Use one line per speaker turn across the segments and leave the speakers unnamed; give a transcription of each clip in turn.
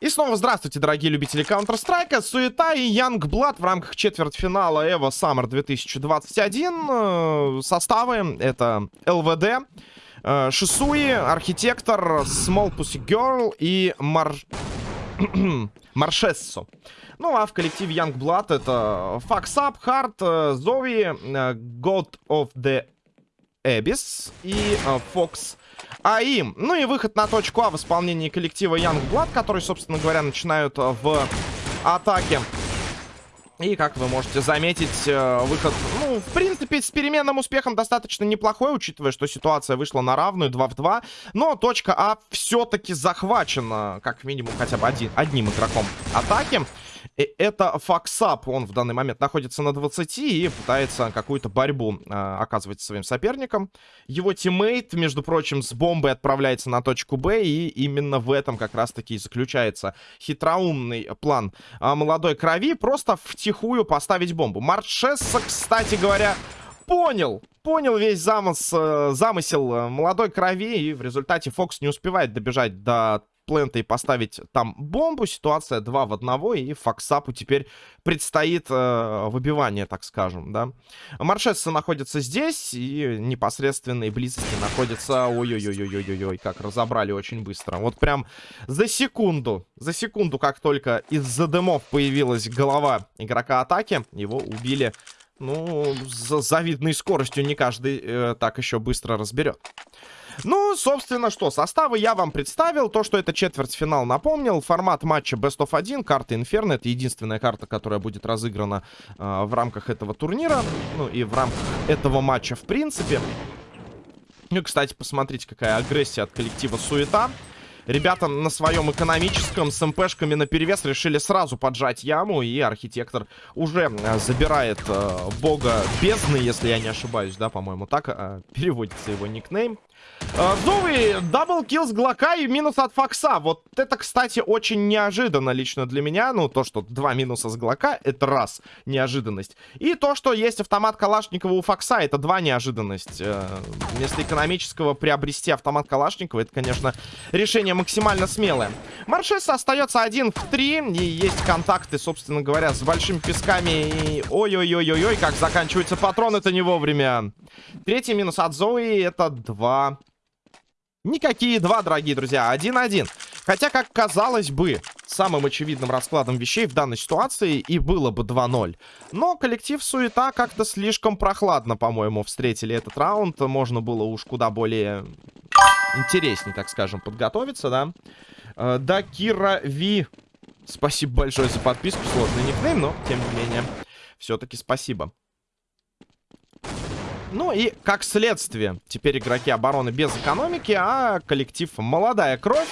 И снова здравствуйте, дорогие любители Counter-Strike. Суета и Youngblood в рамках четвертьфинала EVO Summer 2021. Э, составы это ЛВД, э, Шисуи, Архитектор, Small Pussy Girl и Мар... Маршессо. Ну, а в коллективе Youngblood это Fucks Up, Heart, Зови, God of the Abyss и Fox а им. Ну и выход на точку А в исполнении коллектива Youngblood, который, собственно говоря, начинают э, в атаке. И, как вы можете заметить, э, выход, ну, в принципе, с переменным успехом достаточно неплохой, учитывая, что ситуация вышла на равную 2 в 2. Но точка А все-таки захвачена, как минимум, хотя бы один, одним игроком атаки. И это факсап. Он в данный момент находится на 20 и пытается какую-то борьбу э, оказывать своим соперникам. Его тиммейт, между прочим, с бомбой отправляется на точку Б. И именно в этом как раз-таки и заключается хитроумный план э, молодой крови. Просто втихую поставить бомбу. Маршесса, кстати говоря, понял, понял весь замыс, э, замысел э, молодой крови, и в результате Фокс не успевает добежать до плента и поставить там бомбу. Ситуация 2 в 1, и Фоксапу теперь предстоит э, выбивание, так скажем, да. Маршесса находится здесь, и непосредственной близости находится... Ой-ой-ой-ой-ой-ой, как разобрали очень быстро. Вот прям за секунду, за секунду, как только из-за дымов появилась голова игрока атаки, его убили... Ну, с завидной скоростью не каждый э, так еще быстро разберет. Ну, собственно, что, составы я вам представил. То, что это четвертьфинал, напомнил. Формат матча Best of 1, карта Inferno. Это единственная карта, которая будет разыграна э, в рамках этого турнира. Ну, и в рамках этого матча, в принципе. Ну, кстати, посмотрите, какая агрессия от коллектива Суета. Ребята на своем экономическом с МПшками на перевес решили сразу поджать яму. И архитектор уже э, забирает э, бога бездны, если я не ошибаюсь, да, по-моему, так э, переводится его никнейм. Зоуи, double kill с Глока и минус от Фокса. Вот это, кстати, очень неожиданно лично для меня. Ну, то, что два минуса с Глока, это раз, неожиданность. И то, что есть автомат Калашникова у Фокса, это два неожиданность. Э, вместо экономического приобрести автомат Калашникова, это, конечно, решение максимально смелое. Маршес остается один в три. И есть контакты, собственно говоря, с большими песками. Ой-ой-ой-ой-ой, как заканчивается патрон, это не вовремя. Третий минус от Зои, это два Никакие два, дорогие друзья. Один-один. Хотя, как казалось бы, самым очевидным раскладом вещей в данной ситуации и было бы 2-0. Но коллектив Суета как-то слишком прохладно, по-моему, встретили этот раунд. Можно было уж куда более интереснее, так скажем, подготовиться, да. Э, да, Кира Ви. Спасибо большое за подписку. Сложный никнейм, но, тем не менее, все-таки спасибо. Ну и как следствие, теперь игроки обороны без экономики, а коллектив «Молодая кровь»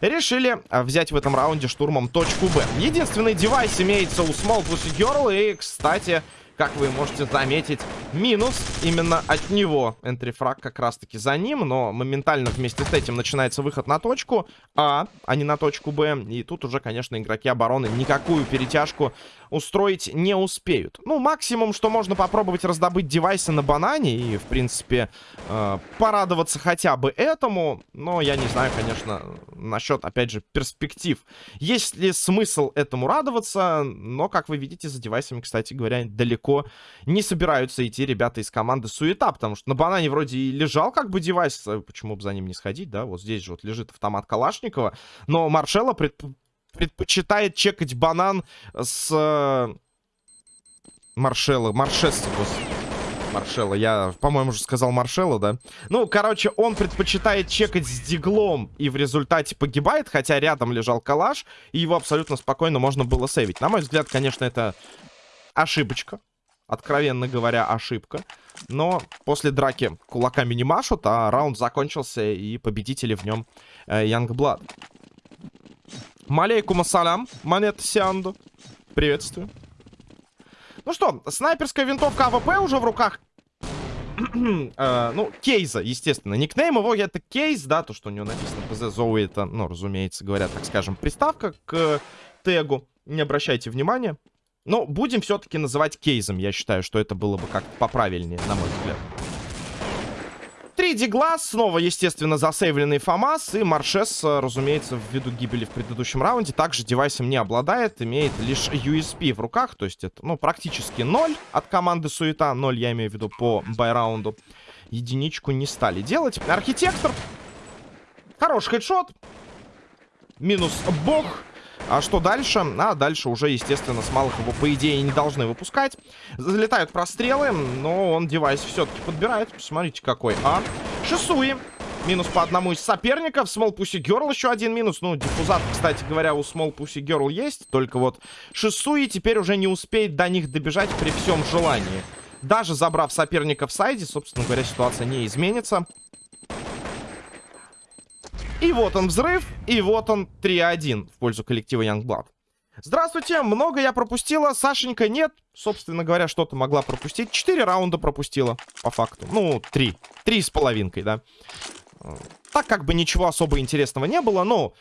решили взять в этом раунде штурмом точку Б. Единственный девайс имеется у Small Pussy Girl, и, кстати, как вы можете заметить, минус именно от него. Энтрифраг как раз-таки за ним, но моментально вместе с этим начинается выход на точку А, а не на точку Б. И тут уже, конечно, игроки обороны никакую перетяжку устроить не успеют. Ну, максимум, что можно попробовать раздобыть девайсы на банане и, в принципе, э, порадоваться хотя бы этому. Но я не знаю, конечно, насчет, опять же, перспектив. Есть ли смысл этому радоваться? Но, как вы видите, за девайсами, кстати говоря, далеко не собираются идти ребята из команды Суета, потому что на банане вроде и лежал как бы девайс, э, почему бы за ним не сходить, да? Вот здесь же вот лежит автомат Калашникова, но Маршелло предп предпочитает чекать банан с... Э, Маршелла. Господи. Маршелла. Я, по-моему, уже сказал Маршелла, да? Ну, короче, он предпочитает чекать с диглом и в результате погибает, хотя рядом лежал калаш, и его абсолютно спокойно можно было сейвить. На мой взгляд, конечно, это ошибочка. Откровенно говоря, ошибка. Но после драки кулаками не машут, а раунд закончился, и победители в нем э, Youngblood. Алейкум ассалям, монета Сианду. Приветствую. Ну что, снайперская винтовка AWP уже в руках э, ну, кейза, естественно. Никнейм его это кейс, да, то, что у него написано ПЗ Зоуи, это, ну, разумеется, говоря, так скажем, приставка к тегу. Не обращайте внимания. Но будем все-таки называть кейзом. Я считаю, что это было бы как-то поправильнее, на мой взгляд. Три дигла, снова, естественно, засейвленный ФАМАС. И Маршес, разумеется, ввиду гибели в предыдущем раунде, также девайсом не обладает. Имеет лишь USP в руках. То есть это, ну, практически ноль от команды Суета. Ноль, я имею в виду, по байраунду. Единичку не стали делать. Архитектор. Хороший хедшот. Минус бог. А что дальше? А дальше уже, естественно, с малых его, по идее, не должны выпускать. Залетают прострелы, но он девайс все-таки подбирает. Посмотрите, какой. А, Шисуи. Минус по одному из соперников. Small Pussy Girl еще один минус. Ну, диффузат, кстати говоря, у Small Pussy Girl есть. Только вот Шисуи теперь уже не успеет до них добежать при всем желании. Даже забрав соперника в сайде, собственно говоря, ситуация не изменится. И вот он взрыв, и вот он 3-1 в пользу коллектива Youngblood. Здравствуйте, много я пропустила, Сашенька нет. Собственно говоря, что-то могла пропустить. Четыре раунда пропустила, по факту. Ну, три. Три с половинкой, да. Так как бы ничего особо интересного не было, но...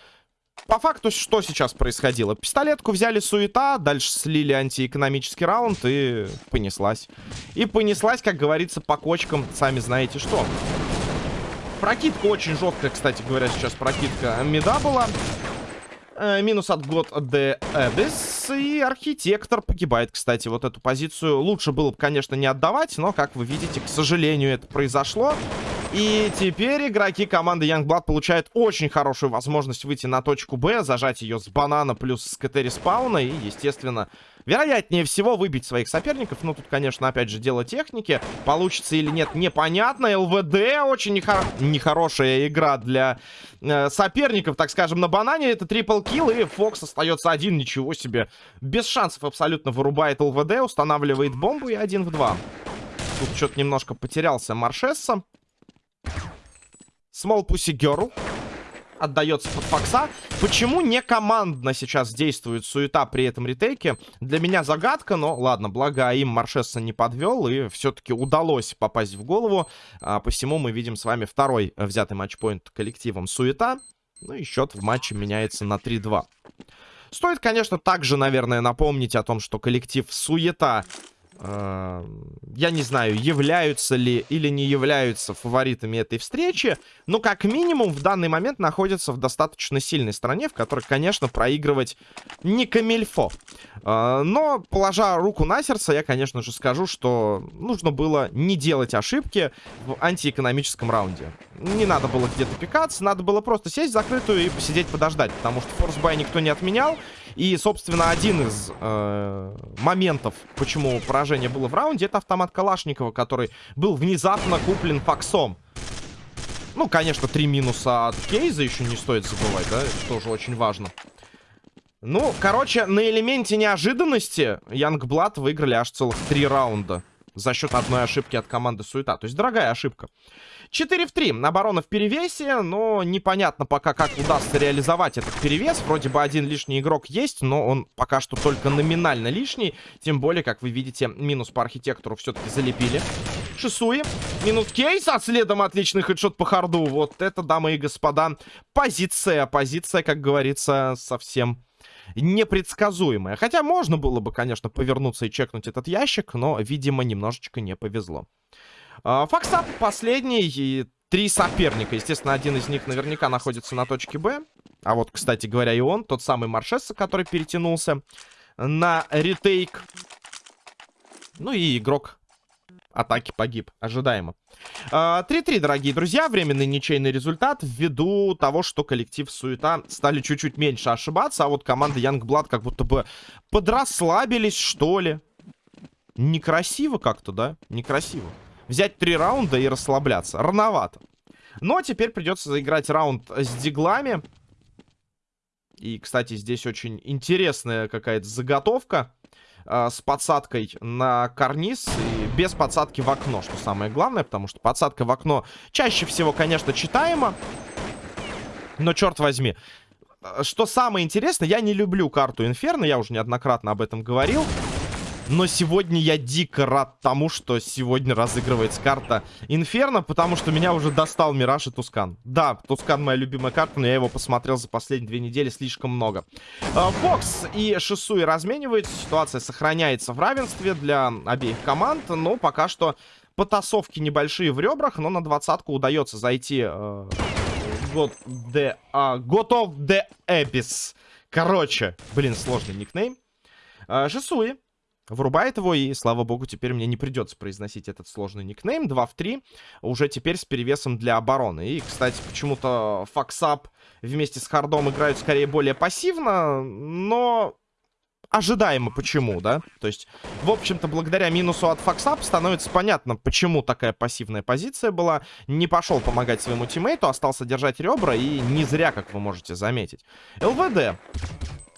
По факту, что сейчас происходило? Пистолетку взяли суета, дальше слили антиэкономический раунд и понеслась. И понеслась, как говорится, по кочкам, сами знаете что. Прокидка очень жесткая, кстати говоря, сейчас прокидка меда была. Э, минус от год де Эбис. И архитектор погибает, кстати. Вот эту позицию лучше было бы, конечно, не отдавать. Но, как вы видите, к сожалению, это произошло. И теперь игроки команды Youngblood получают очень хорошую возможность выйти на точку Б, зажать ее с банана плюс с КТ респауна и, естественно, вероятнее всего выбить своих соперников. Ну, тут, конечно, опять же, дело техники. Получится или нет, непонятно. ЛВД очень нехор... нехорошая игра для э, соперников, так скажем, на банане. Это трипл килл, и Фокс остается один, ничего себе. Без шансов абсолютно вырубает ЛВД, устанавливает бомбу и один в два. Тут что-то немножко потерялся Маршесса. Small Pussy Girl отдается под Фокса. Почему не командно сейчас действует суета при этом ретейке? Для меня загадка, но ладно, благо им Маршесса не подвел, и все-таки удалось попасть в голову. А, посему мы видим с вами второй взятый матчпоинт коллективом суета. Ну и счет в матче меняется на 3-2. Стоит, конечно, также, наверное, напомнить о том, что коллектив суета я не знаю, являются ли или не являются фаворитами этой встречи, но как минимум в данный момент находятся в достаточно сильной стране, в которой, конечно, проигрывать не камильфо. А, но, положа руку на сердце, я, конечно же, скажу, что нужно было не делать ошибки в антиэкономическом раунде. Не надо было где-то пикаться, надо было просто сесть закрытую и посидеть подождать, потому что форсбай никто не отменял, и, собственно, один из э, моментов, почему поражение было в раунде, это автомат Калашникова, который был внезапно куплен Фоксом. Ну, конечно, три минуса от Кейза еще не стоит забывать, да? Это тоже очень важно. Ну, короче, на элементе неожиданности Янгблад выиграли аж целых три раунда. За счет одной ошибки от команды Суета. То есть дорогая ошибка. 4 в 3. Оборона в перевесе, но непонятно пока, как удастся реализовать этот перевес. Вроде бы один лишний игрок есть, но он пока что только номинально лишний. Тем более, как вы видите, минус по архитектору все-таки залепили. Шисуи. Минус кейс, а следом отличный хедшот по харду. Вот это, дамы и господа, позиция. Позиция, как говорится, совсем непредсказуемая. Хотя можно было бы, конечно, повернуться и чекнуть этот ящик, но, видимо, немножечко не повезло. А, Факсап последний и три соперника. Естественно, один из них наверняка находится на точке Б. А вот, кстати говоря, и он, тот самый Маршесса, который перетянулся на ретейк. Ну и игрок атаки погиб, ожидаемо. 3-3, а, дорогие друзья, временный ничейный результат ввиду того, что коллектив Суета стали чуть-чуть меньше ошибаться, а вот команда Youngblood как будто бы подрасслабились, что ли. Некрасиво как-то, да? Некрасиво взять три раунда и расслабляться. Рановато. Но теперь придется заиграть раунд с диглами. И, кстати, здесь очень интересная какая-то заготовка э, с подсадкой на карниз и без подсадки в окно, что самое главное, потому что подсадка в окно чаще всего, конечно, читаема. Но, черт возьми, что самое интересное, я не люблю карту Инферно, я уже неоднократно об этом говорил. Но сегодня я дико рад тому, что сегодня разыгрывается карта Инферно, потому что меня уже достал Мираж и Тускан. Да, Тускан моя любимая карта, но я его посмотрел за последние две недели слишком много. А, Фокс и Шисуи размениваются, ситуация сохраняется в равенстве для обеих команд, но пока что потасовки небольшие в ребрах, но на двадцатку удается зайти э, God, the, uh, God of the Abyss. Короче, блин, сложный никнейм. Э, Жесуи врубает его, и, слава богу, теперь мне не придется произносить этот сложный никнейм. 2 в 3, уже теперь с перевесом для обороны. И, кстати, почему-то Факсап вместе с Хардом играют скорее более пассивно, но ожидаемо почему, да? То есть, в общем-то, благодаря минусу от Факсап становится понятно, почему такая пассивная позиция была. Не пошел помогать своему тиммейту, остался держать ребра, и не зря, как вы можете заметить. ЛВД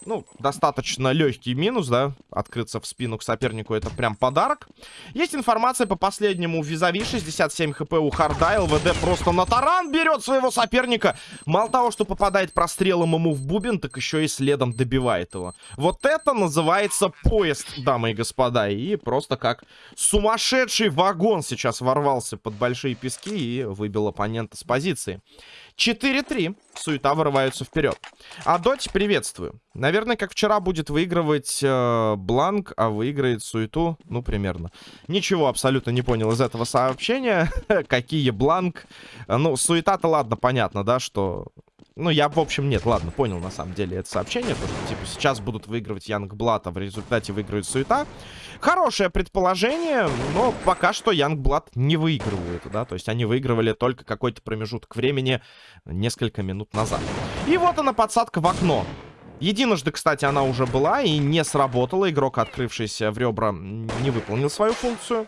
ну, достаточно легкий минус, да, открыться в спину к сопернику, это прям подарок. Есть информация по последнему визави, 67 хп у Харда, ЛВД просто на таран берет своего соперника. Мало того, что попадает прострелом ему в бубен, так еще и следом добивает его. Вот это называется поезд, дамы и господа, и просто как сумасшедший вагон сейчас ворвался под большие пески и выбил оппонента с позиции. 4-3. Суета вырываются вперед. А Доти приветствую. Наверное, как вчера будет выигрывать э, Бланк, а выиграет Суету. Ну, примерно. Ничего абсолютно не понял из этого сообщения. Какие Бланк. Ну, Суета-то ладно, понятно, да, что ну, я, в общем, нет, ладно, понял на самом деле это сообщение. То, что, типа, сейчас будут выигрывать Янг Блат, а в результате выигрывает Суета. Хорошее предположение, но пока что Янг Блат не выигрывает, да. То есть они выигрывали только какой-то промежуток времени несколько минут назад. И вот она, подсадка в окно. Единожды, кстати, она уже была и не сработала. Игрок, открывшийся в ребра, не выполнил свою функцию.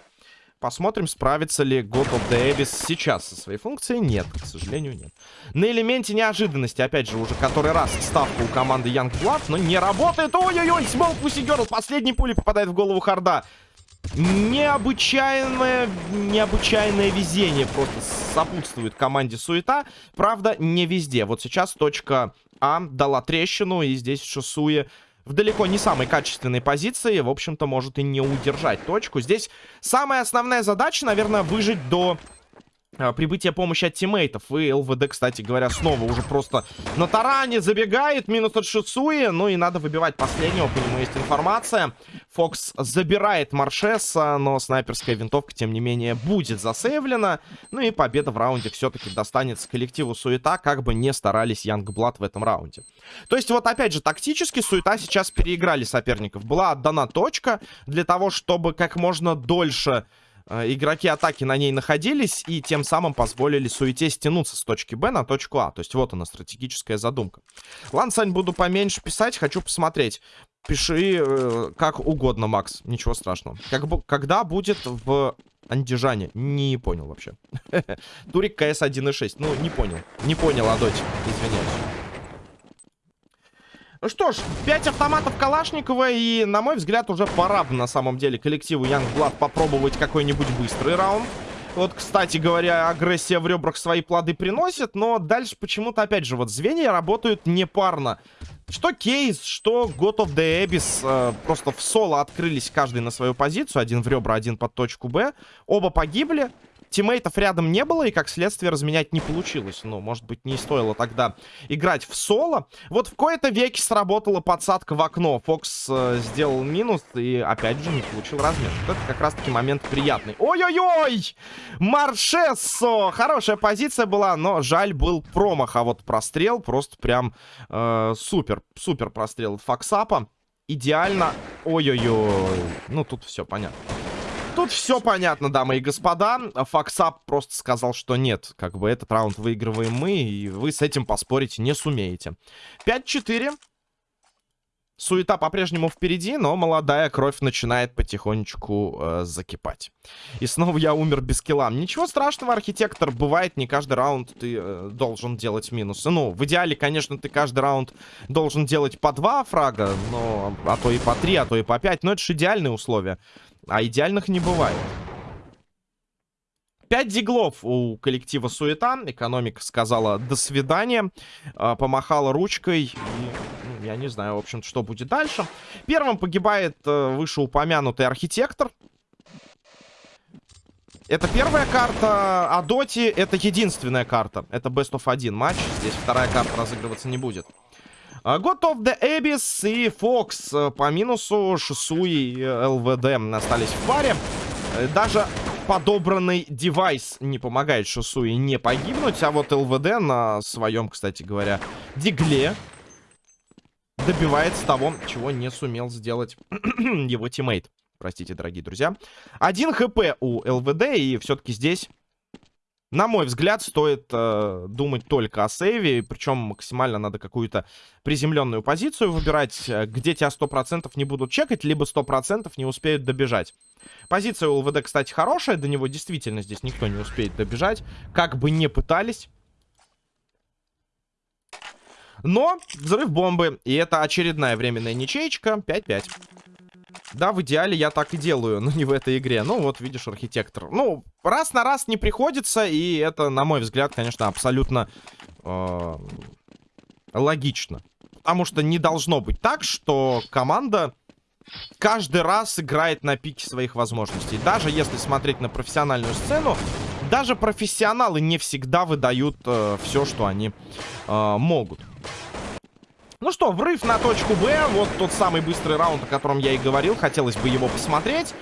Посмотрим, справится ли God of the Abyss сейчас со своей функцией. Нет, к сожалению, нет. На элементе неожиданности, опять же, уже который раз ставка у команды Youngblood, но не работает. Ой-ой-ой, Смол Пусси Последний пули попадает в голову Харда. Необычайное, необычайное везение просто сопутствует команде Суета. Правда, не везде. Вот сейчас точка А дала трещину, и здесь Шосуе в далеко не самой качественной позиции, в общем-то, может и не удержать точку. Здесь самая основная задача, наверное, выжить до прибытие помощи от тиммейтов. И ЛВД, кстати говоря, снова уже просто на таране забегает. Минус от Шисуи. Ну и надо выбивать последнего. По нему есть информация. Фокс забирает Маршеса, но снайперская винтовка, тем не менее, будет засейвлена. Ну и победа в раунде все-таки достанется коллективу Суета, как бы не старались Янгблад в этом раунде. То есть вот опять же, тактически Суета сейчас переиграли соперников. Была отдана точка для того, чтобы как можно дольше Э, игроки атаки на ней находились и тем самым позволили суете стянуться с точки Б на точку А. То есть вот она, стратегическая задумка. Ладно, Сань, буду поменьше писать, хочу посмотреть. Пиши э, как угодно, Макс, ничего страшного. Как, когда будет в Андижане? Не понял вообще. Турик КС 1.6, ну не понял. Не понял, Адотик, извиняюсь. Ну что ж, 5 автоматов Калашникова, и, на мой взгляд, уже пора на самом деле коллективу Youngblood попробовать какой-нибудь быстрый раунд. Вот, кстати говоря, агрессия в ребрах свои плоды приносит, но дальше почему-то, опять же, вот звенья работают непарно. Что Кейс, что God of the Abyss э, просто в соло открылись каждый на свою позицию. Один в ребра, один под точку Б. Оба погибли. Тиммейтов рядом не было, и как следствие разменять не получилось. Ну, может быть, не стоило тогда играть в соло. Вот в кои-то веке сработала подсадка в окно. Фокс э, сделал минус и, опять же, не получил размен. Вот это как раз-таки момент приятный. Ой-ой-ой! Маршессо! Хорошая позиция была, но жаль был промах. А вот прострел просто прям э, супер, супер прострел Фоксапа. Идеально. Ой-ой-ой. Ну, тут все понятно. Тут все понятно, дамы и господа. Факсап просто сказал, что нет. Как бы этот раунд выигрываем мы, и вы с этим поспорить не сумеете. 5-4. Суета по-прежнему впереди, но молодая кровь начинает потихонечку э, закипать. И снова я умер без килла. Ничего страшного, архитектор. Бывает, не каждый раунд ты э, должен делать минусы. Ну, в идеале, конечно, ты каждый раунд должен делать по два фрага, но а то и по три, а то и по пять. Но это же идеальные условия. А идеальных не бывает. 5 диглов у коллектива Суета. Экономика сказала «до свидания». Э, помахала ручкой. И, ну, я не знаю, в общем что будет дальше. Первым погибает э, вышеупомянутый архитектор. Это первая карта, а Доти это единственная карта. Это Best of 1 матч. Здесь вторая карта разыгрываться не будет. А, God of the Abyss и Fox э, по минусу. Шису и ЛВД остались в паре. Э, даже подобранный девайс не помогает Шисуи не погибнуть. А вот ЛВД на своем, кстати говоря, дигле добивается того, чего не сумел сделать его тиммейт. Простите, дорогие друзья. Один HP у ЛВД, и все-таки здесь на мой взгляд, стоит э, думать только о сейве, причем максимально надо какую-то приземленную позицию выбирать, э, где тебя 100% не будут чекать, либо 100% не успеют добежать. Позиция у ЛВД, кстати, хорошая, до него действительно здесь никто не успеет добежать, как бы не пытались. Но взрыв бомбы, и это очередная временная ничеечка, 5-5. Да, в идеале я так и делаю, но не в этой игре. Ну, вот, видишь, архитектор. Ну, раз на раз не приходится, и это, на мой взгляд, конечно, абсолютно э, логично. Потому что не должно быть так, что команда каждый раз играет на пике своих возможностей. Даже если смотреть на профессиональную сцену, даже профессионалы не всегда выдают э, все, что они э, могут. Ну что, врыв на точку Б. Вот тот самый быстрый раунд, о котором я и говорил. Хотелось бы его посмотреть.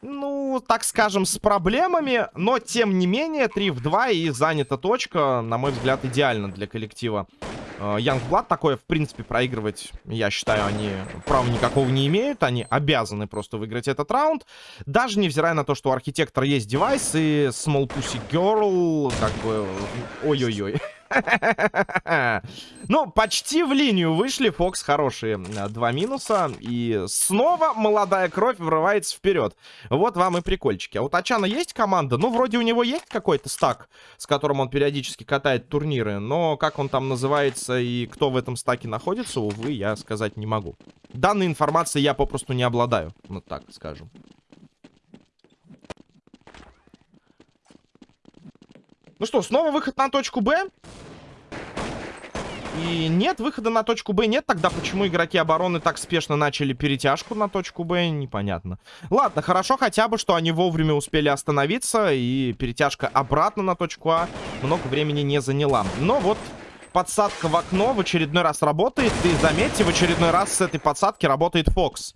Ну, так скажем, с проблемами. Но, тем не менее, 3 в 2 и занята точка. На мой взгляд, идеально для коллектива Youngblood. Такое, в принципе, проигрывать, я считаю, они права никакого не имеют. Они обязаны просто выиграть этот раунд. Даже невзирая на то, что у архитектора есть девайс и Small Pussy Girl, как бы... Ой-ой-ой. Ну, почти в линию вышли. Фокс хорошие э, два минуса. И снова молодая кровь врывается вперед. Вот вам и прикольчики. А у Тачана есть команда? Ну, вроде у него есть какой-то стак, с которым он периодически катает турниры. Но как он там называется и кто в этом стаке находится, увы, я сказать не могу. Данной информации я попросту не обладаю. Вот так скажем. Ну что, снова выход на точку Б. И нет, выхода на точку Б нет. Тогда почему игроки обороны так спешно начали перетяжку на точку Б, непонятно. Ладно, хорошо хотя бы, что они вовремя успели остановиться. И перетяжка обратно на точку А много времени не заняла. Но вот подсадка в окно в очередной раз работает. И заметьте, в очередной раз с этой подсадки работает Фокс.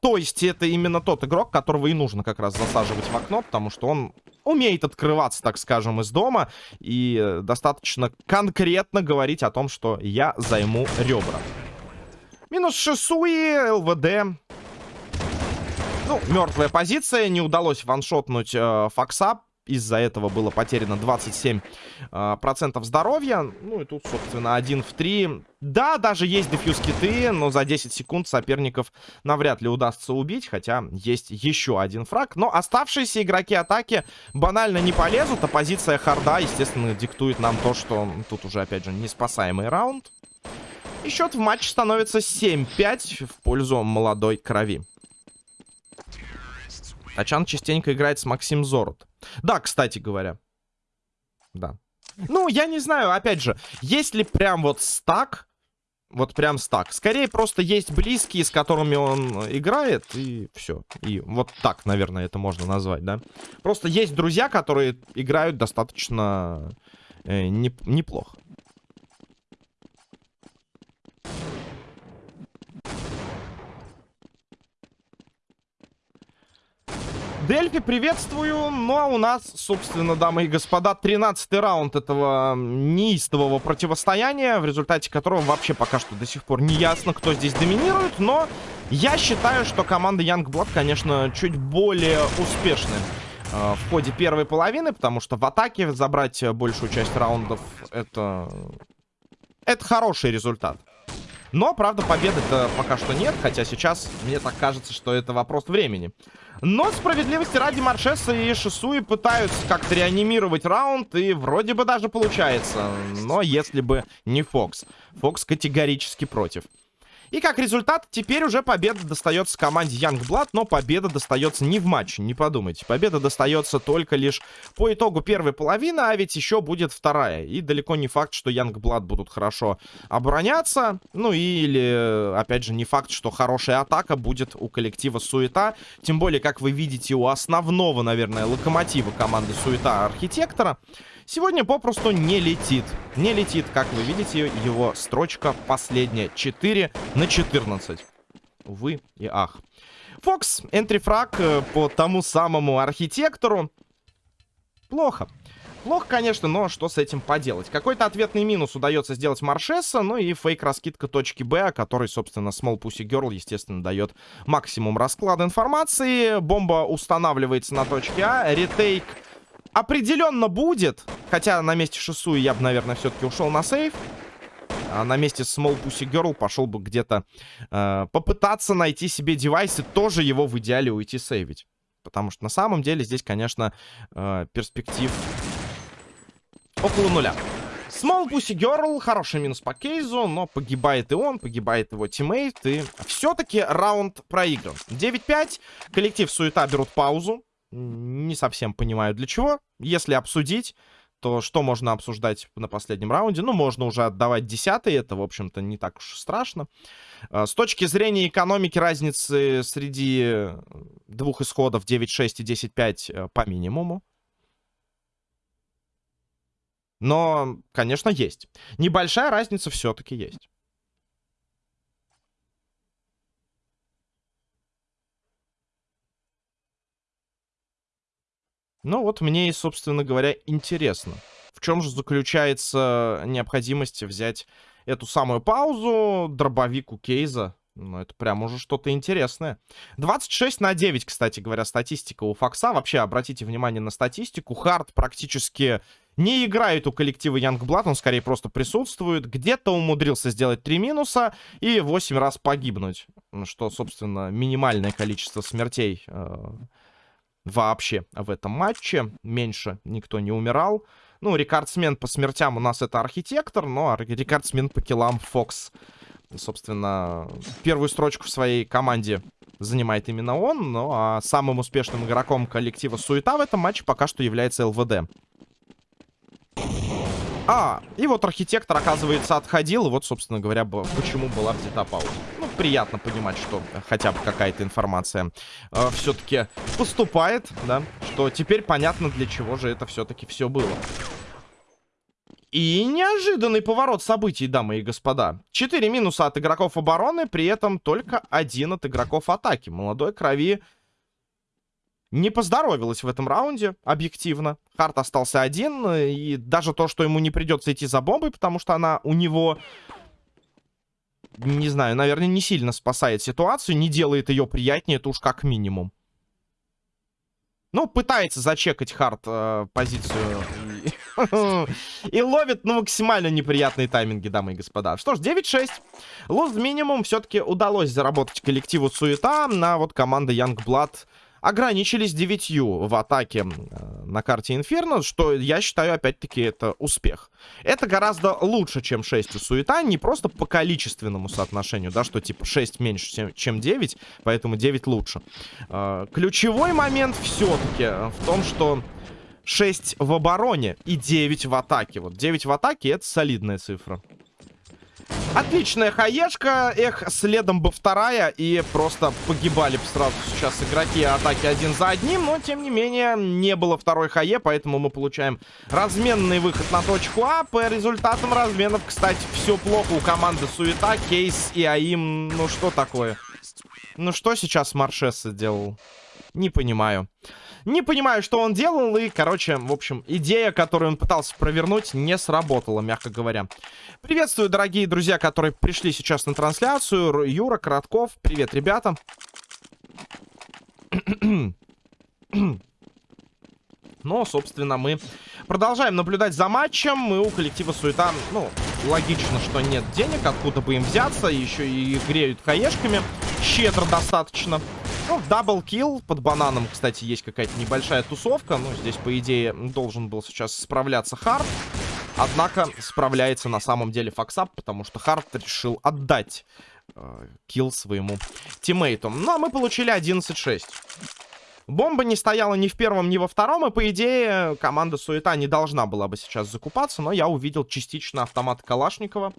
То есть это именно тот игрок, которого и нужно как раз засаживать в окно, потому что он умеет открываться, так скажем, из дома и достаточно конкретно говорить о том, что я займу ребра. Минус Шисуи, ЛВД. Ну, мертвая позиция, не удалось ваншотнуть э, Фокса, из-за этого было потеряно 27% э, процентов здоровья. Ну и тут, собственно, 1 в 3. Да, даже есть дефьюз киты, но за 10 секунд соперников навряд ли удастся убить. Хотя есть еще один фраг. Но оставшиеся игроки атаки банально не полезут. А позиция харда, естественно, диктует нам то, что тут уже, опять же, неспасаемый раунд. И счет в матче становится 7-5 в пользу молодой крови. Тачан частенько играет с Максим Зорот. Да, кстати говоря. Да. Ну, я не знаю, опять же, есть ли прям вот стак, вот прям стак. Скорее, просто есть близкие, с которыми он играет, и все. И вот так, наверное, это можно назвать, да? Просто есть друзья, которые играют достаточно э, не, неплохо. Дельфи, приветствую. Ну, а у нас, собственно, дамы и господа, 13-й раунд этого неистового противостояния, в результате которого вообще пока что до сих пор не ясно, кто здесь доминирует, но я считаю, что команда Youngblood, конечно, чуть более успешны э, в ходе первой половины, потому что в атаке забрать большую часть раундов это... Это хороший результат. Но, правда, победы-то пока что нет, хотя сейчас мне так кажется, что это вопрос времени. Но справедливости ради Маршеса и Шисуи пытаются как-то реанимировать раунд, и вроде бы даже получается. Но если бы не Фокс. Фокс категорически против. И как результат, теперь уже победа достается команде Youngblood, но победа достается не в матче, не подумайте. Победа достается только лишь по итогу первой половины, а ведь еще будет вторая. И далеко не факт, что Youngblood будут хорошо обороняться. Ну или, опять же, не факт, что хорошая атака будет у коллектива Суета. Тем более, как вы видите, у основного, наверное, локомотива команды Суета Архитектора сегодня попросту не летит. Не летит, как вы видите, его строчка последняя. 4 на 14. Увы и ах. Фокс, энтрифраг э, по тому самому архитектору. Плохо. Плохо, конечно, но что с этим поделать? Какой-то ответный минус удается сделать Маршесса, ну и фейк-раскидка точки Б, который, собственно, Small Pussy Girl, естественно, дает максимум расклада информации. Бомба устанавливается на точке А, retake определенно будет, хотя на месте Шису я бы, наверное, все-таки ушел на save. А на месте Small Pussy Girl пошел бы где-то э, попытаться найти себе девайс и тоже его в идеале уйти сейвить. Потому что на самом деле здесь, конечно, э, перспектив около нуля. Small Pussy Girl, хороший минус по кейзу, но погибает и он, погибает его тиммейт, и все-таки раунд проигран. 9-5, коллектив Суета берут паузу, не совсем понимаю для чего. Если обсудить, то что можно обсуждать на последнем раунде? Ну, можно уже отдавать десятый, это, в общем-то, не так уж страшно. А, с точки зрения экономики разницы среди двух исходов 9-6 и 10-5 э, по минимуму. Но, конечно, есть. Небольшая разница все-таки есть. Ну вот мне и, собственно говоря, интересно. В чем же заключается необходимость взять эту самую паузу, дробовик у Кейза? Ну, это прям уже что-то интересное. 26 на 9, кстати говоря, статистика у Фокса. Вообще, обратите внимание на статистику. Хард практически не играет у коллектива Youngblood, он скорее просто присутствует. Где-то умудрился сделать 3 минуса и 8 раз погибнуть. Что, собственно, минимальное количество смертей э, вообще в этом матче. Меньше никто не умирал. Ну, рекордсмен по смертям у нас это архитектор, но рекордсмен по киллам Фокс. Собственно, первую строчку в своей команде занимает именно он. Ну, а самым успешным игроком коллектива Суета в этом матче пока что является ЛВД. А, и вот архитектор, оказывается, отходил. Вот, собственно говоря, почему была взята пауза. Приятно понимать, что хотя бы какая-то информация э, все-таки поступает, да. Что теперь понятно, для чего же это все-таки все было. И неожиданный поворот событий, дамы и господа. Четыре минуса от игроков обороны, при этом только один от игроков атаки. Молодой крови не поздоровилась в этом раунде, объективно. Харт остался один, и даже то, что ему не придется идти за бомбой, потому что она у него, не знаю, наверное, не сильно спасает ситуацию, не делает ее приятнее, это уж как минимум. Ну, пытается зачекать Харт э, позицию и ловит, ну, максимально неприятные тайминги, дамы и господа. Что ж, 9-6. Лост минимум все-таки удалось заработать коллективу Суета на вот команда Youngblood ограничились девятью в атаке э, на карте Инферно, что я считаю, опять-таки, это успех. Это гораздо лучше, чем 6 у Суета, не просто по количественному соотношению, да, что типа 6 меньше, чем 9, поэтому 9 лучше. Э, ключевой момент все-таки в том, что 6 в обороне и 9 в атаке. Вот 9 в атаке это солидная цифра. Отличная хаешка. Эх, следом бы вторая. И просто погибали бы сразу сейчас игроки атаки один за одним. Но, тем не менее, не было второй хае. Поэтому мы получаем разменный выход на точку А. По результатам разменов, кстати, все плохо у команды Суета, Кейс и Аим. Ну, что такое? Ну, что сейчас Маршесса делал? Не понимаю. Не понимаю, что он делал, и, короче, в общем, идея, которую он пытался провернуть, не сработала, мягко говоря. Приветствую, дорогие друзья, которые пришли сейчас на трансляцию. Юра, Коротков, привет, ребята. Но, собственно, мы продолжаем наблюдать за матчем. Мы у коллектива Суета, ну, логично, что нет денег, откуда бы им взяться. Еще и греют хаешками. Щедро достаточно. Ну, double kill под бананом, кстати, есть какая-то небольшая тусовка. Ну, здесь, по идее, должен был сейчас справляться Харт. Однако справляется на самом деле Фоксап, потому что Харт решил отдать э, килл своему тиммейту. Ну, а мы получили 11-6. Бомба не стояла ни в первом, ни во втором, и, по идее, команда Суета не должна была бы сейчас закупаться, но я увидел частично автомат Калашникова.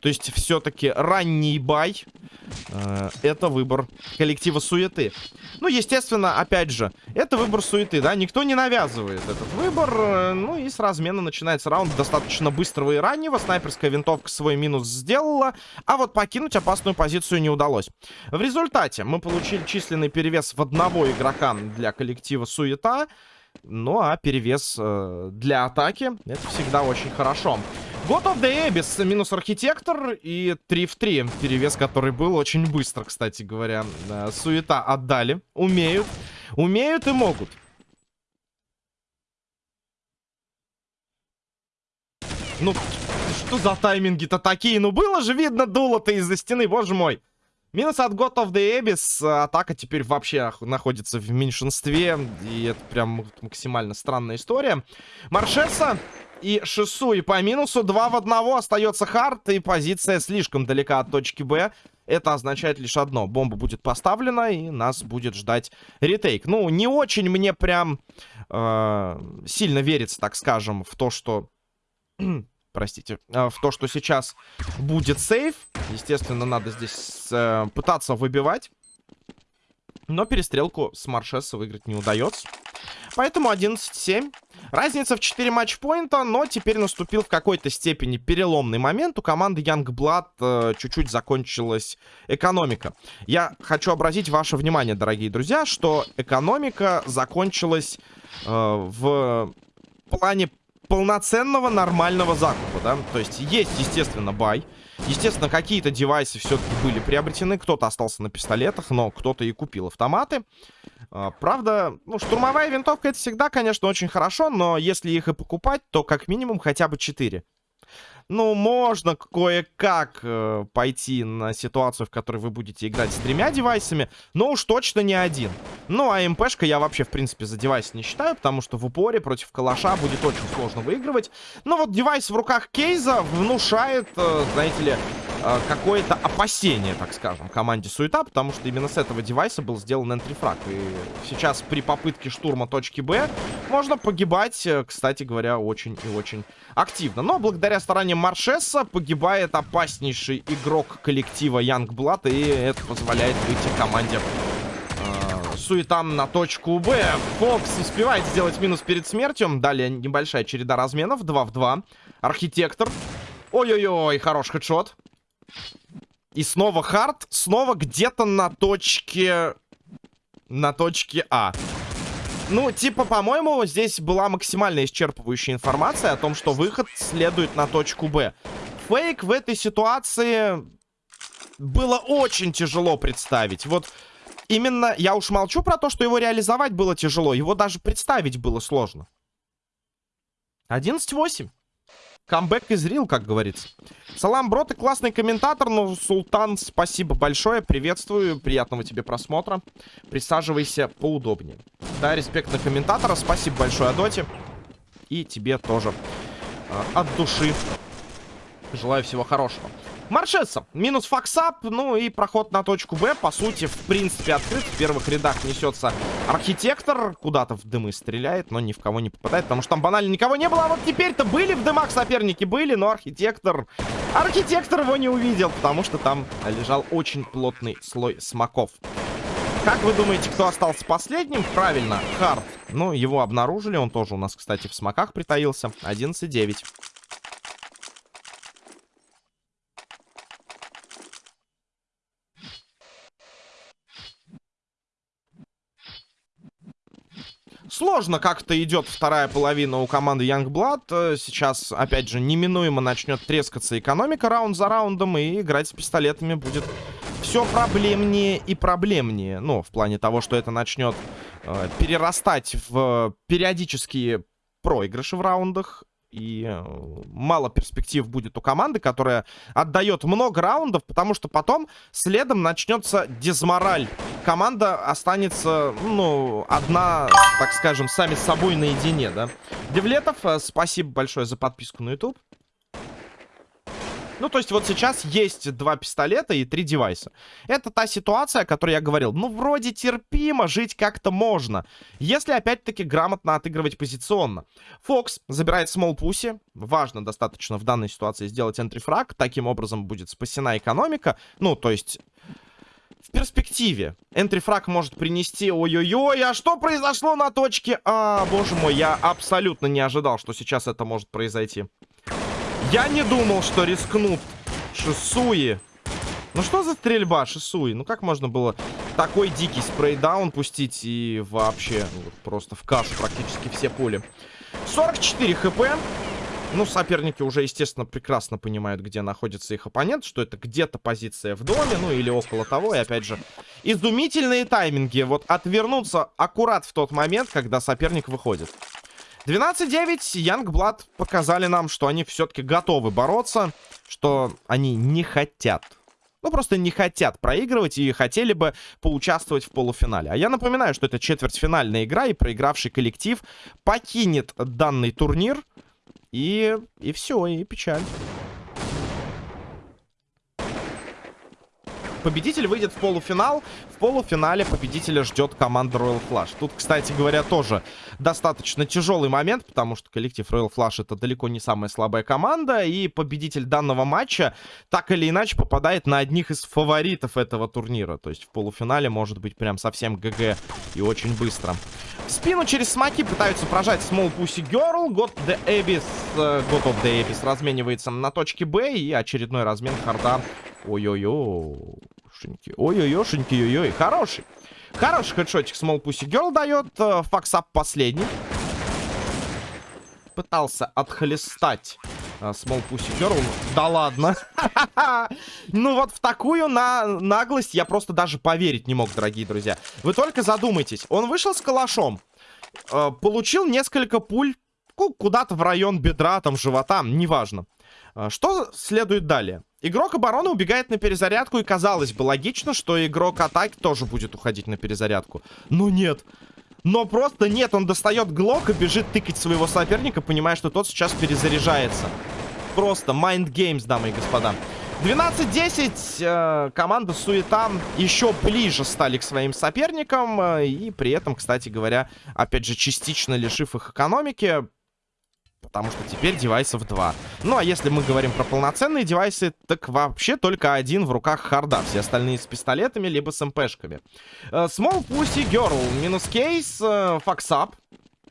То есть все-таки ранний бай э, это выбор коллектива суеты. Ну, естественно, опять же, это выбор суеты, да, никто не навязывает этот выбор. Э, ну и с размена начинается раунд достаточно быстрого и раннего. Снайперская винтовка свой минус сделала, а вот покинуть опасную позицию не удалось. В результате мы получили численный перевес в одного игрока для коллектива суета. Ну, а перевес э, для атаки, это всегда очень хорошо. God of the Abyss, минус архитектор и 3 в 3. Перевес, который был очень быстро, кстати говоря. Суета отдали. Умеют. Умеют и могут. Ну, что за тайминги-то такие? Ну, было же видно дуло-то из-за стены, боже мой. Минус от God of the Abyss. Атака теперь вообще находится в меньшинстве. И это прям максимально странная история. Маршеса и Шису. И по минусу 2 в 1 остается Харт. И позиция слишком далека от точки Б. Это означает лишь одно. Бомба будет поставлена, и нас будет ждать ретейк. Ну, не очень мне прям э, сильно верится, так скажем, в то, что простите, э, в то, что сейчас будет сейф. Естественно, надо здесь э, пытаться выбивать. Но перестрелку с Маршеса выиграть не удается. Поэтому 11-7. Разница в 4 матчпоинта, но теперь наступил в какой-то степени переломный момент. У команды Youngblood э, чуть-чуть закончилась экономика. Я хочу обратить ваше внимание, дорогие друзья, что экономика закончилась э, в плане полноценного нормального закупа, да. То есть есть, естественно, бай. Естественно, какие-то девайсы все-таки были приобретены. Кто-то остался на пистолетах, но кто-то и купил автоматы. А, правда, ну, штурмовая винтовка это всегда, конечно, очень хорошо, но если их и покупать, то как минимум хотя бы 4 ну, можно кое-как э, пойти на ситуацию, в которой вы будете играть с тремя девайсами, но уж точно не один. Ну, а МПшка я вообще, в принципе, за девайс не считаю, потому что в упоре против калаша будет очень сложно выигрывать. Но вот девайс в руках Кейза внушает, э, знаете ли, э, какое-то опасение, так скажем, команде Суета, потому что именно с этого девайса был сделан энтрифраг. И сейчас при попытке штурма точки Б можно погибать, э, кстати говоря, очень и очень активно. Но благодаря стараниям Маршеса погибает опаснейший игрок коллектива Youngblood, и это позволяет выйти команде э, суетам на точку Б. Фокс успевает сделать минус перед смертью. Далее небольшая череда разменов. 2 в 2. Архитектор. Ой-ой-ой, хороший хедшот. И снова хард. Снова где-то на точке... На точке А. Ну, типа, по-моему, здесь была максимально исчерпывающая информация о том, что выход следует на точку Б. Фейк в этой ситуации было очень тяжело представить. Вот именно, я уж молчу про то, что его реализовать было тяжело. Его даже представить было сложно. 11-8. Камбэк из Рил, как говорится. Салам, бро, ты классный комментатор, но, Султан, спасибо большое, приветствую, приятного тебе просмотра. Присаживайся поудобнее. Да, респект на комментатора, спасибо большое, Адоте. И тебе тоже э, от души желаю всего хорошего. Маршеса. Минус Фоксап. Ну и проход на точку Б. По сути, в принципе, открыт. В первых рядах несется архитектор. Куда-то в дымы стреляет, но ни в кого не попадает. Потому что там банально никого не было. А вот теперь-то были в дымах соперники. Были, но архитектор... Архитектор его не увидел, потому что там лежал очень плотный слой смоков. Как вы думаете, кто остался последним? Правильно, Харт. Ну, его обнаружили. Он тоже у нас, кстати, в смоках притаился. 11-9. Сложно как-то идет вторая половина у команды Youngblood. Э, сейчас, опять же, неминуемо начнет трескаться экономика раунд за раундом. И играть с пистолетами будет все проблемнее и проблемнее. Ну, в плане того, что это начнет э, перерастать в периодические проигрыши в раундах. И э, мало перспектив будет у команды, которая отдает много раундов, потому что потом следом начнется дезмораль. Команда останется, ну, одна, так скажем, сами с собой наедине, да. Девлетов, э, спасибо большое за подписку на YouTube. Ну, то есть вот сейчас есть два пистолета и три девайса. Это та ситуация, о которой я говорил. Ну, вроде терпимо, жить как-то можно. Если, опять-таки, грамотно отыгрывать позиционно. Фокс забирает смол пуси. Важно достаточно в данной ситуации сделать энтрифраг. Таким образом будет спасена экономика. Ну, то есть... В перспективе энтрифраг может принести... Ой-ой-ой, а что произошло на точке? А, боже мой, я абсолютно не ожидал, что сейчас это может произойти. Я не думал, что рискнут Шисуи. Ну что за стрельба, Шисуи? Ну как можно было такой дикий спрейдаун пустить и вообще вот, просто в кашу практически все пули. 44 хп. Ну, соперники уже, естественно, прекрасно понимают, где находится их оппонент, что это где-то позиция в доме, ну или около того. И опять же, изумительные тайминги. Вот отвернуться аккурат в тот момент, когда соперник выходит. 12-9. Янгблад показали нам, что они все-таки готовы бороться, что они не хотят ну, просто не хотят проигрывать и хотели бы поучаствовать в полуфинале. А я напоминаю, что это четвертьфинальная игра, и проигравший коллектив покинет данный турнир. И, и все, и печаль. Победитель выйдет в полуфинал. В полуфинале победителя ждет команда Royal Flush. Тут, кстати говоря, тоже достаточно тяжелый момент, потому что коллектив Royal Flush это далеко не самая слабая команда, и победитель данного матча так или иначе попадает на одних из фаворитов этого турнира. То есть в полуфинале может быть прям совсем ГГ и очень быстро. В спину через смоки пытаются прожать Small Pussy Girl. God the Abyss, uh, God of the Abyss разменивается на точке Б, и очередной размен харда. Ой-ой-ой. Шеньки. Ой-ой-ой, ой-ой. Хороший. Хороший хедшотик Small Pussy Girl дает. Э, факсап последний. Пытался отхлестать uh, Small Pussy Girl. Да ладно. ну вот в такую на наглость я просто даже поверить не мог, дорогие друзья. Вы только задумайтесь. Он вышел с калашом. Uh, получил несколько пуль куда-то в район бедра, там, живота, неважно. Что следует далее? Игрок обороны убегает на перезарядку, и казалось бы логично, что игрок атаки тоже будет уходить на перезарядку. Но нет. Но просто нет, он достает глок и бежит тыкать своего соперника, понимая, что тот сейчас перезаряжается. Просто mind games, дамы и господа. 12-10. Э, команда Суета еще ближе стали к своим соперникам. Э, и при этом, кстати говоря, опять же, частично лишив их экономики. Потому что теперь девайсов два. Ну, а если мы говорим про полноценные девайсы, так вообще только один в руках Харта. Все остальные с пистолетами, либо с МПшками. Э, Small Pussy Girl. Минус кейс. Э, Фоксап.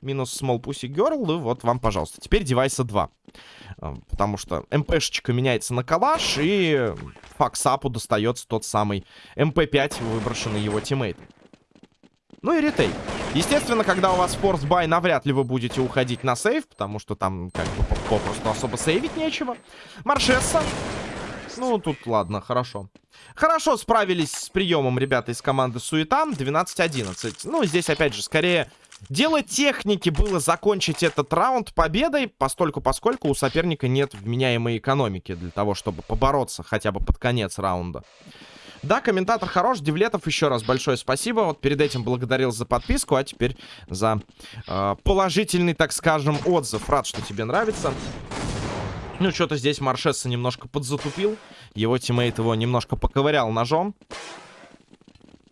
Минус Small Pussy Girl. И вот вам, пожалуйста. Теперь девайса два. Э, потому что МПшечка меняется на калаш. И Фоксапу достается тот самый МП5, выброшенный его тиммейтом. Ну и retake. Естественно, когда у вас force buy, навряд ли вы будете уходить на сейв, потому что там как бы попросту особо сейвить нечего. Маршесса. Ну, тут ладно, хорошо. Хорошо справились с приемом ребята из команды Суета. 12-11. Ну, здесь, опять же, скорее... Дело техники было закончить этот раунд победой, постольку поскольку у соперника нет вменяемой экономики для того, чтобы побороться хотя бы под конец раунда. Да, комментатор хорош. Девлетов, еще раз большое спасибо. Вот перед этим благодарил за подписку, а теперь за э, положительный, так скажем, отзыв. Рад, что тебе нравится. Ну, что-то здесь Маршесса немножко подзатупил. Его teammate его немножко поковырял ножом.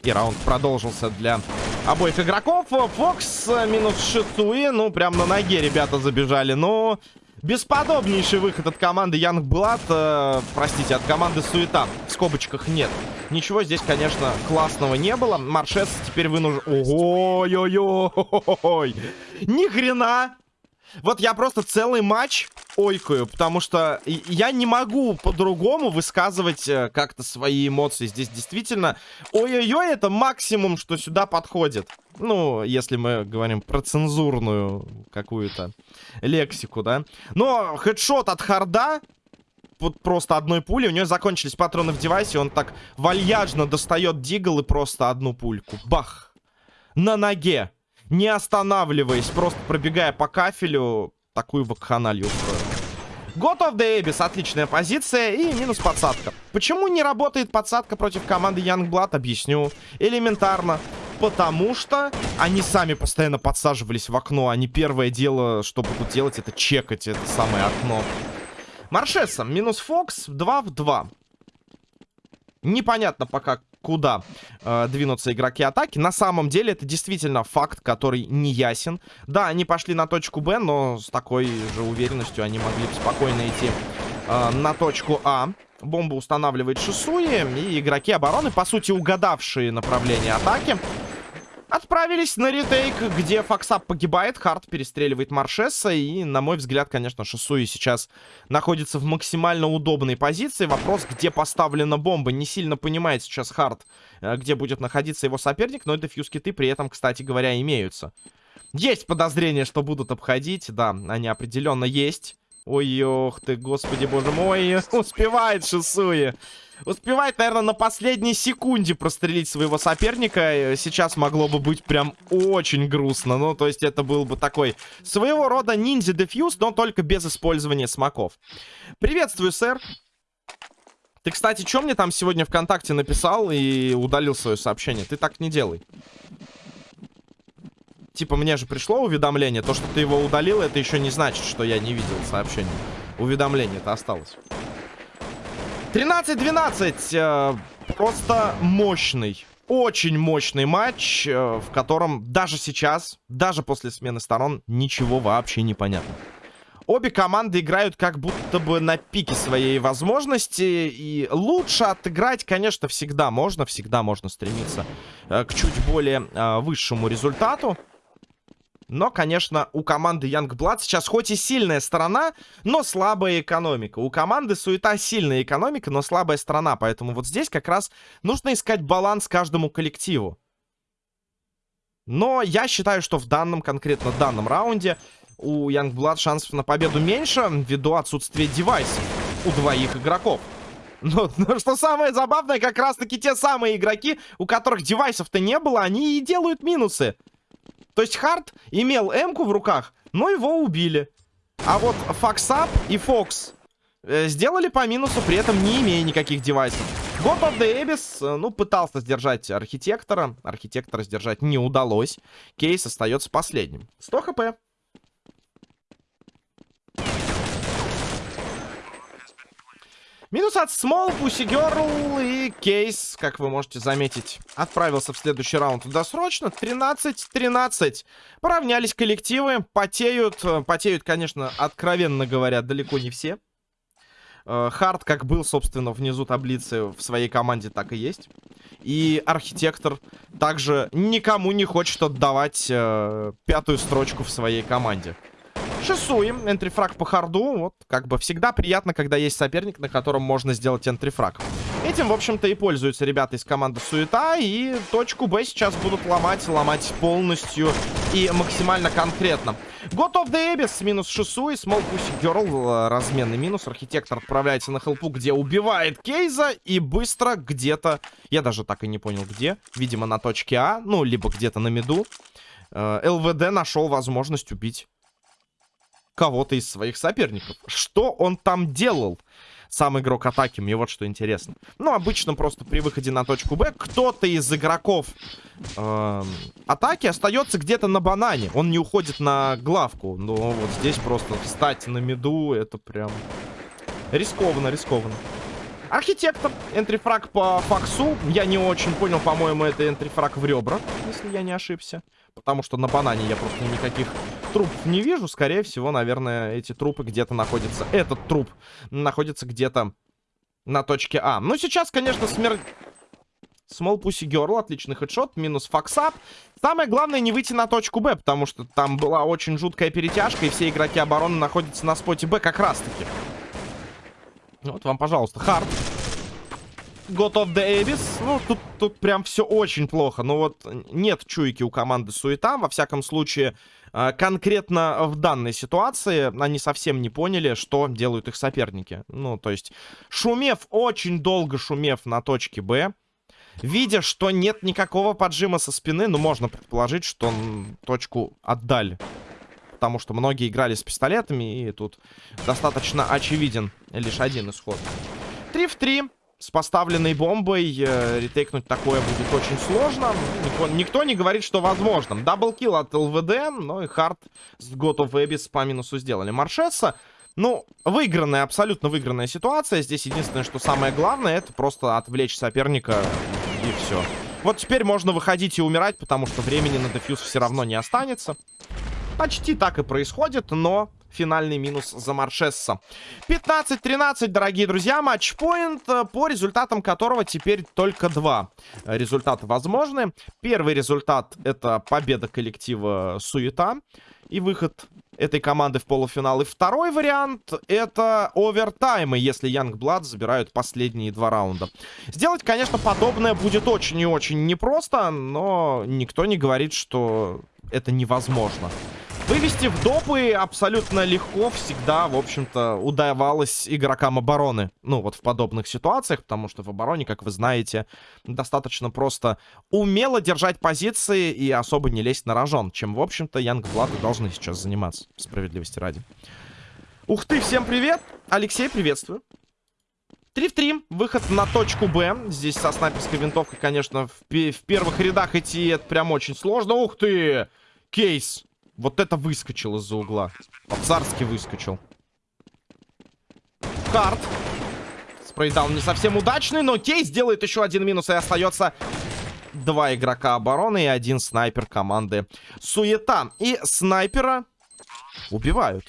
И раунд продолжился для обоих игроков. Фокс минус Шисуи. Ну, прям на ноге ребята забежали. Но Бесподобнейший выход от команды Young Blood. Э, простите, от команды Суета. В скобочках нет. Ничего здесь, конечно, классного не было. Маршес теперь вынужден... Ой-ой-ой! Ни хрена! Вот я просто целый матч ойкаю, потому что я не могу по-другому высказывать э, как-то свои эмоции. Здесь действительно ой-ой-ой, это максимум, что сюда подходит. Ну, если мы говорим про цензурную какую-то лексику, да. Но хедшот от харда вот просто одной пули. У нее закончились патроны в девайсе. Он так вальяжно достает дигл и просто одну пульку. Бах! На ноге не останавливаясь, просто пробегая по кафелю, такую вакханалью устроил. God of the Abyss, отличная позиция и минус подсадка. Почему не работает подсадка против команды Youngblood, объясню. Элементарно. Потому что они сами постоянно подсаживались в окно. Они первое дело, что будут делать, это чекать это самое окно. Маршесса, минус Фокс, 2 в 2. Непонятно пока, куда э, двинутся игроки атаки. На самом деле это действительно факт, который не ясен. Да, они пошли на точку Б, но с такой же уверенностью они могли бы спокойно идти э, на точку А. Бомба устанавливает Шисуи, и игроки обороны, по сути, угадавшие направление атаки, Отправились на ретейк, где Фоксап погибает, Харт перестреливает Маршесса, и, на мой взгляд, конечно, Шисуи сейчас находится в максимально удобной позиции. Вопрос, где поставлена бомба, не сильно понимает сейчас Харт, э, где будет находиться его соперник, но дефьюз-киты при этом, кстати говоря, имеются. Есть подозрение, что будут обходить, да, они определенно есть. Ой, ох ты, господи, боже мой, успевает Шисуи. Успевает, наверное, на последней секунде прострелить своего соперника. Сейчас могло бы быть прям очень грустно. Ну, то есть это был бы такой своего рода ниндзя-дефьюз, но только без использования смоков. Приветствую, сэр. Ты, кстати, что мне там сегодня ВКонтакте написал и удалил свое сообщение? Ты так не делай. Типа, мне же пришло уведомление. То, что ты его удалил, это еще не значит, что я не видел сообщение. Уведомление это осталось. 13-12. Э, просто мощный. Очень мощный матч, э, в котором даже сейчас, даже после смены сторон, ничего вообще не понятно. Обе команды играют как будто бы на пике своей возможности. И лучше отыграть, конечно, всегда можно. Всегда можно стремиться э, к чуть более высшему результату. Но, конечно, у команды Youngblood сейчас хоть и сильная сторона, но слабая экономика. У команды Суета сильная экономика, но слабая сторона. Поэтому вот здесь как раз нужно искать баланс каждому коллективу. Но я считаю, что в данном, конкретно данном раунде у Youngblood шансов на победу меньше, ввиду отсутствия девайсов у двоих игроков. Но, но что самое забавное, как раз-таки те самые игроки, у которых девайсов-то не было, они и делают минусы. То есть Харт имел М-ку в руках, но его убили. А вот Фоксап и Фокс э, сделали по минусу, при этом не имея никаких девайсов. God of the Abyss, ну, пытался сдержать Архитектора. Архитектора сдержать не удалось. Кейс остается последним. 100 хп. Минус от Small, Pussy Girl и Кейс, как вы можете заметить, отправился в следующий раунд досрочно. 13-13. Поравнялись коллективы, потеют. Потеют, конечно, откровенно говоря, далеко не все. Э, Хард, как был, собственно, внизу таблицы в своей команде, так и есть. И Архитектор также никому не хочет отдавать э, пятую строчку в своей команде. Шисуем. Энтрифраг по харду. Вот, как бы всегда приятно, когда есть соперник, на котором можно сделать энтрифраг. Этим, в общем-то, и пользуются ребята из команды Суета. И точку Б сейчас будут ломать, ломать полностью и максимально конкретно. God of the Abyss минус Шису и Small Pussy Girl. Разменный минус. Архитектор отправляется на хелпу, где убивает Кейза. И быстро где-то... Я даже так и не понял, где. Видимо, на точке А. Ну, либо где-то на миду. Э, ЛВД нашел возможность убить кого-то из своих соперников. Что он там делал? Сам игрок атаки, мне вот что интересно. Ну, обычно просто при выходе на точку Б кто-то из игроков э, атаки остается где-то на банане. Он не уходит на главку. Но вот здесь просто встать на меду, это прям рискованно, рискованно. Архитектор, энтрифраг по факсу. Я не очень понял, по-моему, это энтрифраг в ребра, если я не ошибся. Потому что на банане я просто никаких трупов не вижу. Скорее всего, наверное, эти трупы где-то находятся. Этот труп находится где-то на точке А. Ну, сейчас, конечно, смерть... Small Pussy Girl, отличный headshot, минус факсап. Самое главное не выйти на точку Б, потому что там была очень жуткая перетяжка, и все игроки обороны находятся на споте Б как раз-таки. Вот вам, пожалуйста, хард. God of the Abyss. Ну, тут, тут прям все очень плохо. Но вот нет чуйки у команды Суета. Во всяком случае, конкретно в данной ситуации они совсем не поняли, что делают их соперники. Ну, то есть, шумев, очень долго шумев на точке Б, видя, что нет никакого поджима со спины, ну, можно предположить, что точку отдали потому что многие играли с пистолетами, и тут достаточно очевиден лишь один исход. 3 в 3 с поставленной бомбой э, ретейкнуть такое будет очень сложно. Никто, никто не говорит, что возможно. Даблкил от ЛВД, но и Хард с God of Abyss по минусу сделали. Маршесса, ну, выигранная, абсолютно выигранная ситуация. Здесь единственное, что самое главное, это просто отвлечь соперника и все. Вот теперь можно выходить и умирать, потому что времени на дефьюз все равно не останется. Почти так и происходит, но финальный минус за Маршесса. 15-13, дорогие друзья, матчпоинт, э, по результатам которого теперь только два результата возможны. Первый результат это победа коллектива Суета и выход этой команды в полуфинал. И второй вариант это овертаймы, если Youngblood забирают последние два раунда. Сделать, конечно, подобное будет очень и очень непросто, но никто не говорит, что это невозможно. Вывести в допы абсолютно легко всегда, в общем-то, удавалось игрокам обороны. Ну, вот в подобных ситуациях, потому что в обороне, как вы знаете, достаточно просто умело держать позиции и особо не лезть на рожон, чем, в общем-то, Янгблады должны сейчас заниматься, справедливости ради. Ух ты, всем привет! Алексей, приветствую. 3 в 3, выход на точку Б. Здесь со снайперской винтовкой, конечно, в, в первых рядах идти это прям очень сложно. Ух ты! Кейс! Вот это выскочил из-за угла. По-царски выскочил. Карт. Спрейдаун не совсем удачный, но Кейс делает еще один минус и остается два игрока обороны и один снайпер команды Суета. И снайпера убивают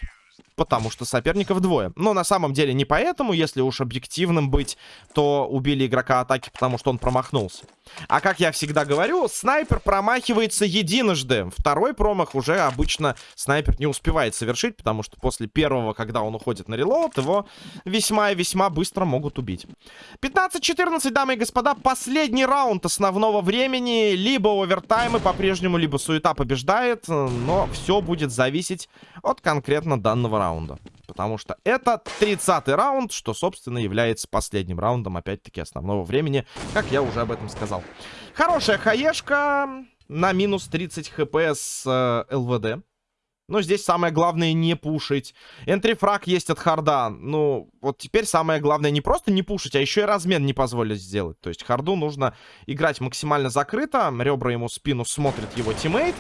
потому что соперников двое. Но на самом деле не поэтому, если уж объективным быть, то убили игрока атаки, потому что он промахнулся. А как я всегда говорю, снайпер промахивается единожды. Второй промах уже обычно снайпер не успевает совершить, потому что после первого, когда он уходит на релоуд, его весьма и весьма быстро могут убить. 15-14, дамы и господа, последний раунд основного времени. Либо овертаймы по-прежнему, либо суета побеждает, но все будет зависеть от конкретно данного раунда раунда. Потому что это 30-й раунд, что, собственно, является последним раундом, опять-таки, основного времени, как я уже об этом сказал. Хорошая хаешка на минус 30 хп с э, ЛВД. Но здесь самое главное не пушить. Entry frag есть от харда. Ну, вот теперь самое главное не просто не пушить, а еще и размен не позволить сделать. То есть харду нужно играть максимально закрыто. Ребра ему спину смотрит его teammate.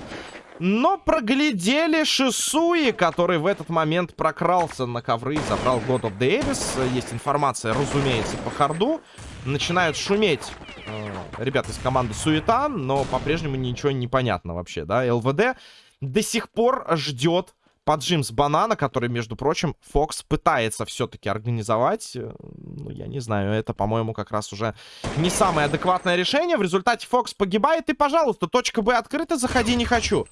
Но проглядели Шисуи, который в этот момент прокрался на ковры и забрал God of Abyss. Есть информация, разумеется, по харду. Начинают шуметь э, ребята из команды Суета, но по-прежнему ничего не понятно вообще, да. ЛВД до сих пор ждет поджим с банана, который, между прочим, Фокс пытается все-таки организовать. Э, ну, я не знаю, это, по-моему, как раз уже не самое адекватное решение. В результате Фокс погибает, и, пожалуйста, точка Б открыта, заходи не хочу.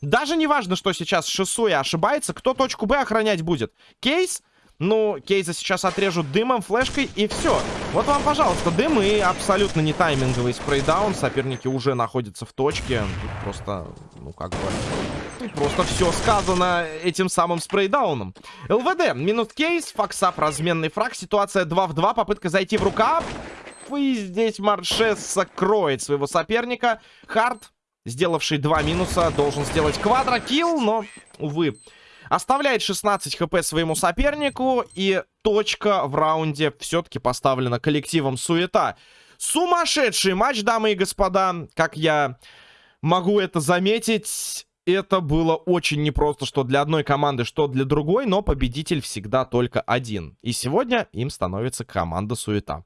Даже не важно, что сейчас Шисуя ошибается, кто точку Б охранять будет. Кейс ну, Кейза сейчас отрежут дымом, флешкой и все. Вот вам, пожалуйста, дым и абсолютно не тайминговый спрейдаун. Соперники уже находятся в точке. Тут просто, ну как бы... Просто все сказано этим самым спрейдауном. ЛВД, минус кейс, факсап, разменный фраг. Ситуация 2 в 2, попытка зайти в рукав. И здесь Маршес закроет своего соперника. Хард, сделавший два минуса, должен сделать квадрокилл, но, увы... Оставляет 16 хп своему сопернику. И точка в раунде все-таки поставлена коллективом Суета. Сумасшедший матч, дамы и господа. Как я могу это заметить... Это было очень непросто, что для одной команды, что для другой, но победитель всегда только один. И сегодня им становится команда Суета.